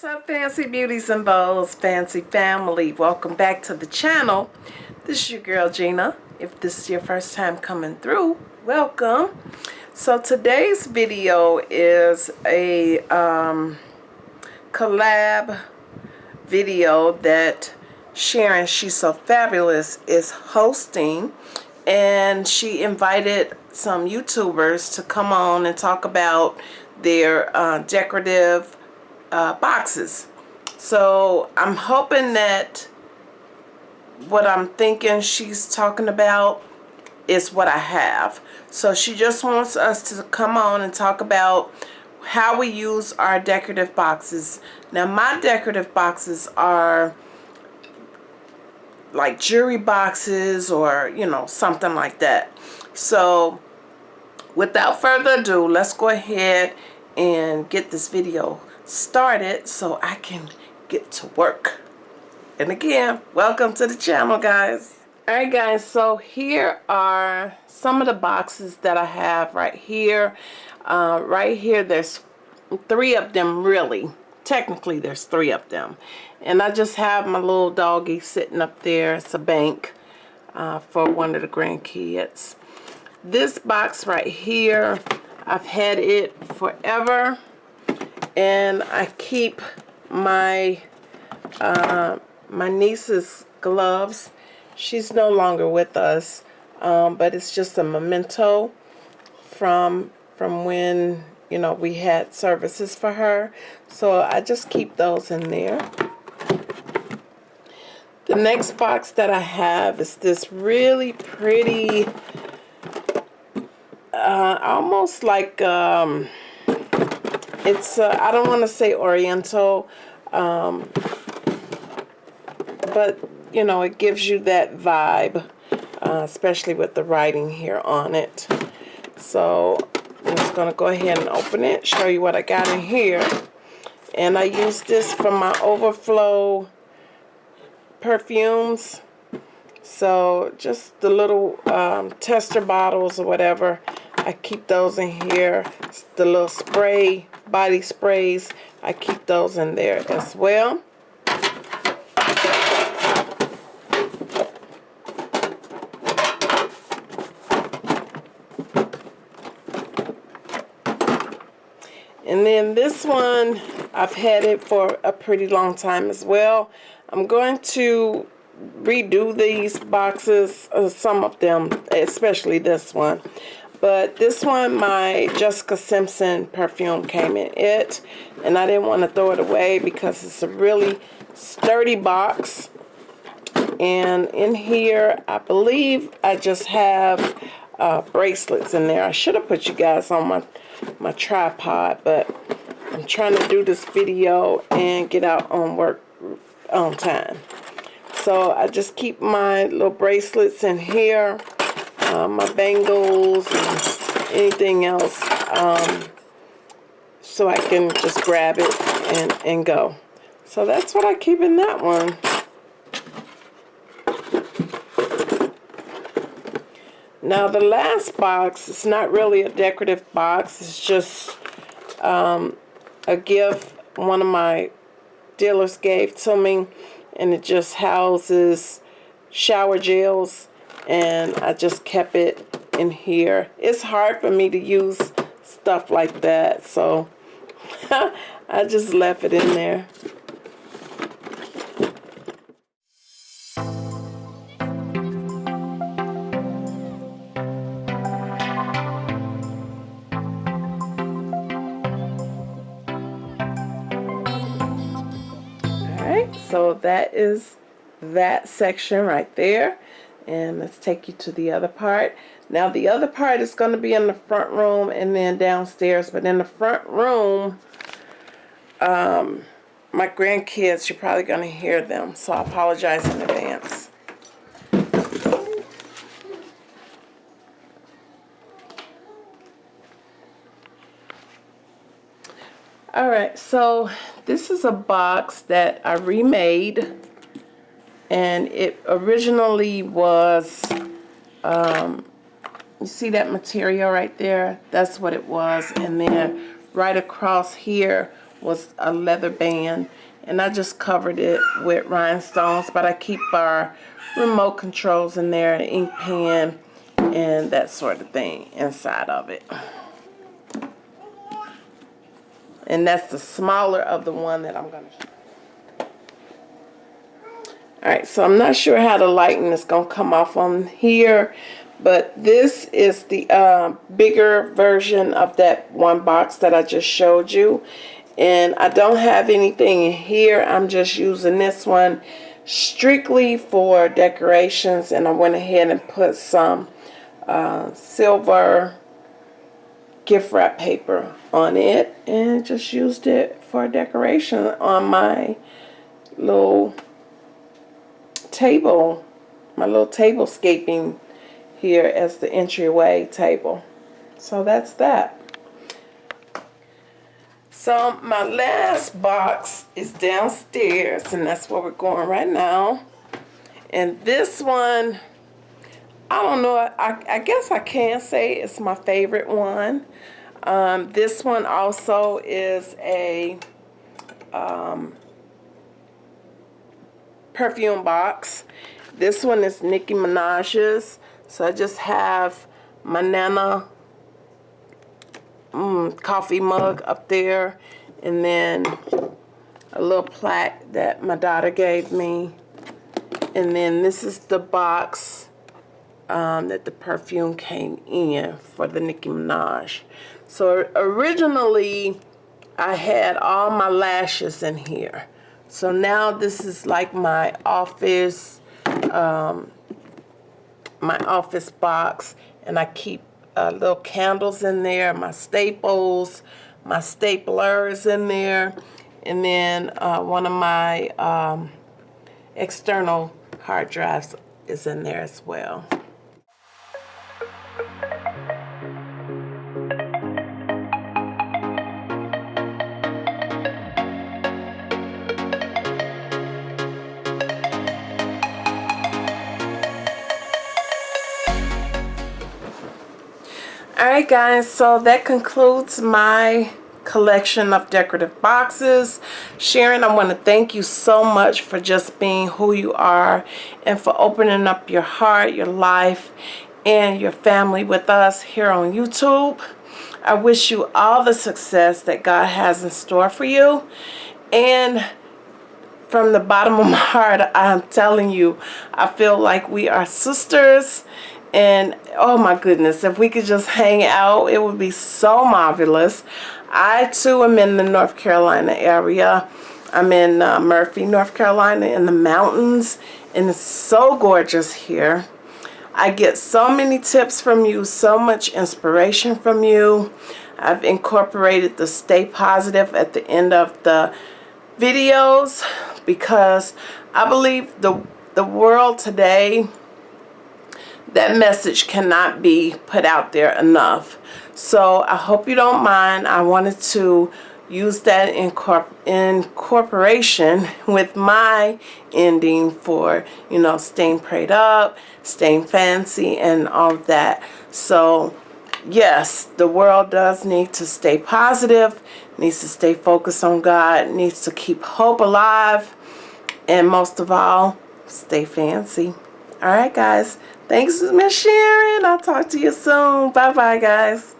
What's up fancy beauties and bows, fancy family? Welcome back to the channel. This is your girl Gina. If this is your first time coming through, welcome. So today's video is a um, collab video that Sharon, She's So Fabulous, is hosting. And she invited some YouTubers to come on and talk about their uh, decorative uh, boxes. So I'm hoping that what I'm thinking she's talking about is what I have. So she just wants us to come on and talk about how we use our decorative boxes. Now my decorative boxes are like jewelry boxes or you know something like that. So without further ado let's go ahead and get this video started so I can get to work. And again, welcome to the channel, guys. Alright guys, so here are some of the boxes that I have right here. Uh, right here, there's three of them really. Technically, there's three of them. And I just have my little doggy sitting up there. It's a bank uh, for one of the grandkids. This box right here, I've had it forever and I keep my uh, my niece's gloves. She's no longer with us, um, but it's just a memento from from when you know we had services for her. So I just keep those in there. The next box that I have is this really pretty, uh, almost like um, it's, uh, I don't want to say oriental, um, but, you know, it gives you that vibe, uh, especially with the writing here on it. So I'm just to go ahead and open it, show you what I got in here. And I use this for my overflow perfumes. So just the little um, tester bottles or whatever, I keep those in here. The little spray body sprays. I keep those in there as well. And then this one, I've had it for a pretty long time as well. I'm going to redo these boxes, uh, some of them, especially this one. But this one, my Jessica Simpson perfume came in it. And I didn't want to throw it away because it's a really sturdy box. And in here, I believe I just have uh, bracelets in there. I should have put you guys on my, my tripod, but I'm trying to do this video and get out on work on time. So I just keep my little bracelets in here uh, my bangles and anything else um, so I can just grab it and, and go. So that's what I keep in that one. Now the last box, it's not really a decorative box, it's just um, a gift one of my dealers gave to me and it just houses shower gels and I just kept it in here. It's hard for me to use stuff like that, so I just left it in there. Alright, so that is that section right there and let's take you to the other part. Now the other part is going to be in the front room and then downstairs but in the front room um, my grandkids you're probably going to hear them so I apologize in advance. Alright, so this is a box that I remade and it originally was um, you see that material right there? That's what it was. And then right across here was a leather band. And I just covered it with rhinestones but I keep our remote controls in there an ink pen and that sort of thing inside of it. And that's the smaller of the one that I'm going to show. Alright, so I'm not sure how the lighting is going to come off on here, but this is the uh, bigger version of that one box that I just showed you. And I don't have anything in here. I'm just using this one strictly for decorations. And I went ahead and put some uh, silver gift wrap paper on it and just used it for decoration on my little table, my little table scaping here as the entryway table. So that's that. So my last box is downstairs and that's where we're going right now. And this one, I don't know, I, I guess I can say it's my favorite one. Um, this one also is a um, perfume box. This one is Nicki Minaj's. So I just have my Nana mm, coffee mug up there. And then a little plaque that my daughter gave me. And then this is the box um, that the perfume came in for the Nicki Minaj. So originally I had all my lashes in here. So now this is like my office, um, my office box and I keep uh, little candles in there, my staples, my staplers in there, and then uh, one of my um, external hard drives is in there as well. Alright guys, so that concludes my collection of decorative boxes. Sharon, I want to thank you so much for just being who you are and for opening up your heart, your life, and your family with us here on YouTube. I wish you all the success that God has in store for you. And from the bottom of my heart, I'm telling you, I feel like we are sisters and oh my goodness if we could just hang out it would be so marvelous. I too am in the North Carolina area. I'm in uh, Murphy North Carolina in the mountains and it's so gorgeous here. I get so many tips from you so much inspiration from you. I've incorporated the stay positive at the end of the videos because I believe the the world today that message cannot be put out there enough. So I hope you don't mind. I wanted to use that in incorporation with my ending for, you know, staying prayed up, staying fancy, and all that. So, yes, the world does need to stay positive, needs to stay focused on God, needs to keep hope alive, and most of all, stay fancy. All right, guys. Thanks, Miss Sharon. I'll talk to you soon. Bye-bye, guys.